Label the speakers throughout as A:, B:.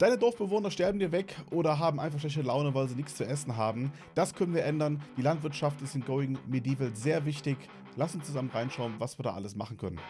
A: Deine Dorfbewohner sterben dir weg oder haben einfach schlechte Laune, weil sie nichts zu essen haben. Das können wir ändern. Die Landwirtschaft ist in Going Medieval sehr wichtig. Lass uns zusammen reinschauen, was wir da alles machen können.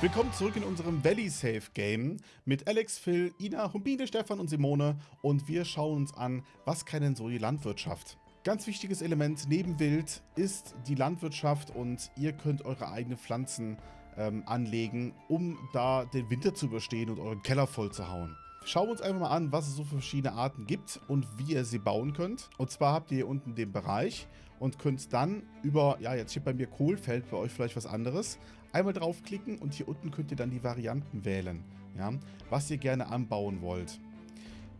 A: Willkommen zurück in unserem Valley Safe Game mit Alex, Phil, Ina, Humbine, Stefan und Simone und wir schauen uns an, was kann denn so die Landwirtschaft? Ganz wichtiges Element neben Wild ist die Landwirtschaft und ihr könnt eure eigenen Pflanzen ähm, anlegen, um da den Winter zu überstehen und euren Keller voll zu hauen. Schauen wir uns einfach mal an, was es so für verschiedene Arten gibt und wie ihr sie bauen könnt. Und zwar habt ihr hier unten den Bereich und könnt dann über, ja jetzt steht bei mir Kohlfeld, bei euch vielleicht was anderes, einmal draufklicken und hier unten könnt ihr dann die Varianten wählen, ja, was ihr gerne anbauen wollt.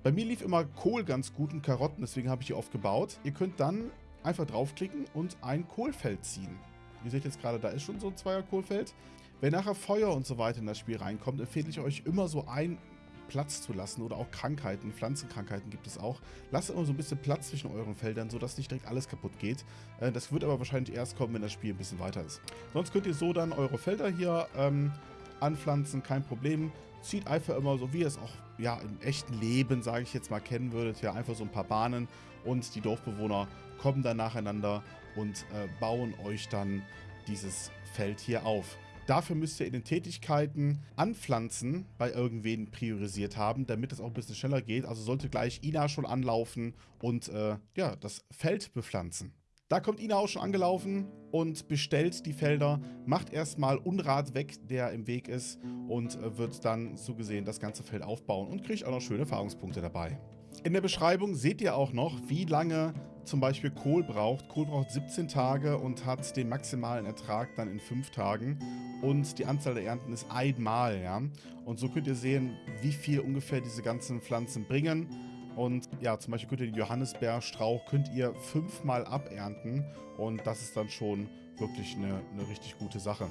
A: Bei mir lief immer Kohl ganz gut und Karotten, deswegen habe ich hier oft gebaut. Ihr könnt dann einfach draufklicken und ein Kohlfeld ziehen. Ihr seht jetzt gerade, da ist schon so ein Zweier-Kohlfeld. Wenn nachher Feuer und so weiter in das Spiel reinkommt, empfehle ich euch immer so ein Platz zu lassen oder auch Krankheiten, Pflanzenkrankheiten gibt es auch. Lasst immer so ein bisschen Platz zwischen euren Feldern, sodass nicht direkt alles kaputt geht. Äh, das wird aber wahrscheinlich erst kommen, wenn das Spiel ein bisschen weiter ist. Sonst könnt ihr so dann eure Felder hier ähm, anpflanzen, kein Problem. Zieht einfach immer so, wie ihr es auch ja, im echten Leben, sage ich jetzt mal, kennen würdet. Ja, einfach so ein paar Bahnen und die Dorfbewohner kommen dann nacheinander und äh, bauen euch dann dieses Feld hier auf. Dafür müsst ihr in den Tätigkeiten Anpflanzen bei irgendwen priorisiert haben, damit es auch ein bisschen schneller geht. Also sollte gleich Ina schon anlaufen und äh, ja, das Feld bepflanzen. Da kommt Ina auch schon angelaufen und bestellt die Felder, macht erstmal Unrat weg, der im Weg ist und äh, wird dann so gesehen das ganze Feld aufbauen und kriegt auch noch schöne Erfahrungspunkte dabei. In der Beschreibung seht ihr auch noch, wie lange zum Beispiel Kohl braucht. Kohl braucht 17 Tage und hat den maximalen Ertrag dann in 5 Tagen. Und die Anzahl der Ernten ist einmal, ja. Und so könnt ihr sehen, wie viel ungefähr diese ganzen Pflanzen bringen. Und ja, zum Beispiel könnt ihr den Johannisbeerstrauch könnt ihr fünfmal abernten. Und das ist dann schon wirklich eine, eine richtig gute Sache.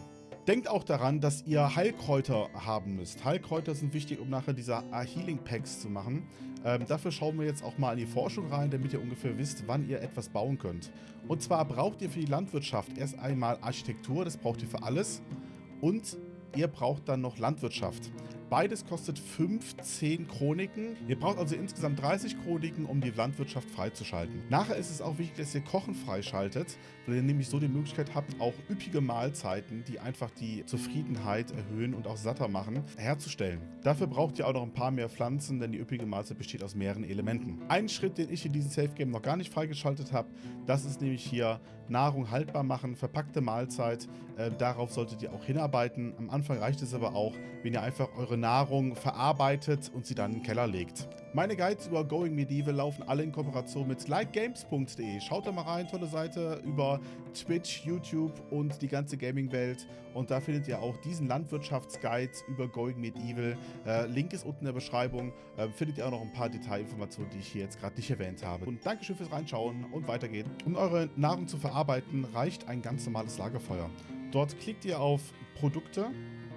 A: Denkt auch daran, dass ihr Heilkräuter haben müsst. Heilkräuter sind wichtig, um nachher diese Healing Packs zu machen. Ähm, dafür schauen wir jetzt auch mal in die Forschung rein, damit ihr ungefähr wisst, wann ihr etwas bauen könnt. Und zwar braucht ihr für die Landwirtschaft erst einmal Architektur, das braucht ihr für alles. Und ihr braucht dann noch Landwirtschaft. Beides kostet 15 Chroniken. Ihr braucht also insgesamt 30 Chroniken, um die Landwirtschaft freizuschalten. Nachher ist es auch wichtig, dass ihr Kochen freischaltet, weil ihr nämlich so die Möglichkeit habt, auch üppige Mahlzeiten, die einfach die Zufriedenheit erhöhen und auch satter machen, herzustellen. Dafür braucht ihr auch noch ein paar mehr Pflanzen, denn die üppige Mahlzeit besteht aus mehreren Elementen. Ein Schritt, den ich in diesem Safe Game noch gar nicht freigeschaltet habe, das ist nämlich hier Nahrung haltbar machen, verpackte Mahlzeit. Äh, darauf solltet ihr auch hinarbeiten. Am Anfang reicht es aber auch, wenn ihr einfach eure Nahrung verarbeitet und sie dann in den Keller legt. Meine Guides über Going Medieval laufen alle in Kooperation mit likegames.de. Schaut da mal rein, tolle Seite über Twitch, YouTube und die ganze Gaming-Welt. Und da findet ihr auch diesen Landwirtschaftsguide über Going Medieval. Äh, Link ist unten in der Beschreibung. Äh, findet ihr auch noch ein paar Detailinformationen, die ich hier jetzt gerade nicht erwähnt habe. Und Dankeschön fürs Reinschauen und weiter geht's. Um eure Nahrung zu verarbeiten, reicht ein ganz normales Lagerfeuer. Dort klickt ihr auf Produkte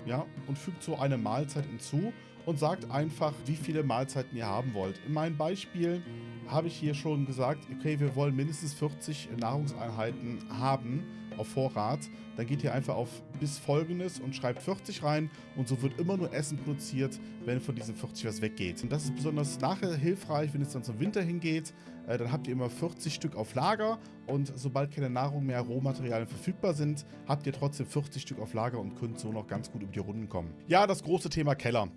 A: ja, und fügt so eine Mahlzeit hinzu und sagt einfach, wie viele Mahlzeiten ihr haben wollt. In meinem Beispiel habe ich hier schon gesagt, okay, wir wollen mindestens 40 Nahrungseinheiten haben auf Vorrat. Dann geht ihr einfach auf bis folgendes und schreibt 40 rein und so wird immer nur Essen produziert, wenn von diesen 40 was weggeht. Und das ist besonders nachher hilfreich, wenn es dann zum Winter hingeht. Äh, dann habt ihr immer 40 Stück auf Lager und sobald keine Nahrung mehr, Rohmaterialien verfügbar sind, habt ihr trotzdem 40 Stück auf Lager und könnt so noch ganz gut über die Runden kommen. Ja, das große Thema Keller.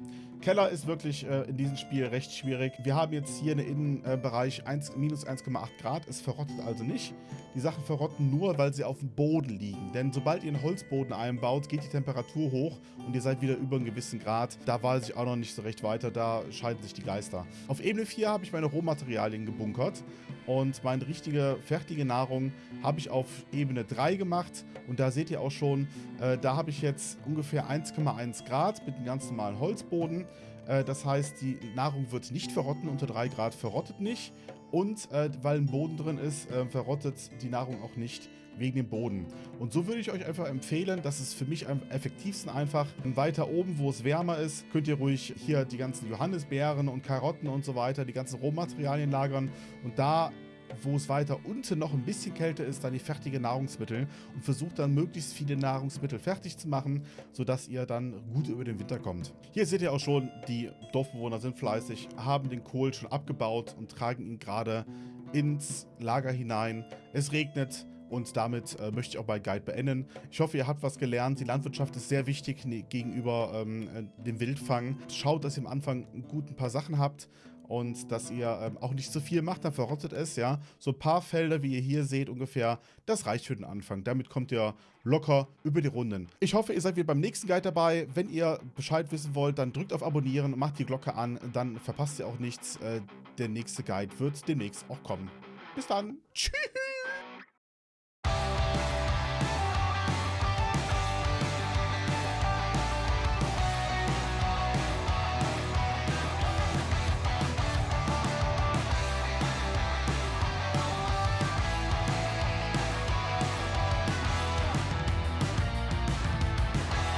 A: Keller ist wirklich äh, in diesem Spiel recht schwierig. Wir haben jetzt hier einen Innenbereich minus 1,8 Grad. Es verrottet also nicht. Die Sachen verrotten nur, weil sie auf dem Boden liegen. Denn sobald ihr einen Holzboden einbaut, geht die Temperatur hoch und ihr seid wieder über einen gewissen Grad. Da weiß ich auch noch nicht so recht weiter. Da scheiden sich die Geister. Auf Ebene 4 habe ich meine Rohmaterialien gebunkert. Und meine richtige, fertige Nahrung habe ich auf Ebene 3 gemacht. Und da seht ihr auch schon, äh, da habe ich jetzt ungefähr 1,1 Grad mit einem ganz normalen Holzboden. Äh, das heißt, die Nahrung wird nicht verrotten, unter 3 Grad verrottet nicht. Und äh, weil ein Boden drin ist, äh, verrottet die Nahrung auch nicht wegen dem Boden. Und so würde ich euch einfach empfehlen, das ist für mich am effektivsten einfach. Weiter oben, wo es wärmer ist, könnt ihr ruhig hier die ganzen Johannisbeeren und Karotten und so weiter, die ganzen Rohmaterialien lagern. Und da wo es weiter unten noch ein bisschen kälter ist, dann die fertigen Nahrungsmittel und versucht dann möglichst viele Nahrungsmittel fertig zu machen, sodass ihr dann gut über den Winter kommt. Hier seht ihr auch schon, die Dorfbewohner sind fleißig, haben den Kohl schon abgebaut und tragen ihn gerade ins Lager hinein. Es regnet, und damit äh, möchte ich auch bei Guide beenden. Ich hoffe, ihr habt was gelernt. Die Landwirtschaft ist sehr wichtig ne, gegenüber ähm, äh, dem Wildfang. Schaut, dass ihr am Anfang gut ein paar Sachen habt und dass ihr ähm, auch nicht zu viel macht, dann verrottet es, ja. So ein paar Felder, wie ihr hier seht ungefähr, das reicht für den Anfang. Damit kommt ihr locker über die Runden. Ich hoffe, ihr seid wieder beim nächsten Guide dabei. Wenn ihr Bescheid wissen wollt, dann drückt auf Abonnieren, macht die Glocke an, dann verpasst ihr auch nichts. Äh, der nächste Guide wird demnächst auch kommen. Bis dann. Tschüss.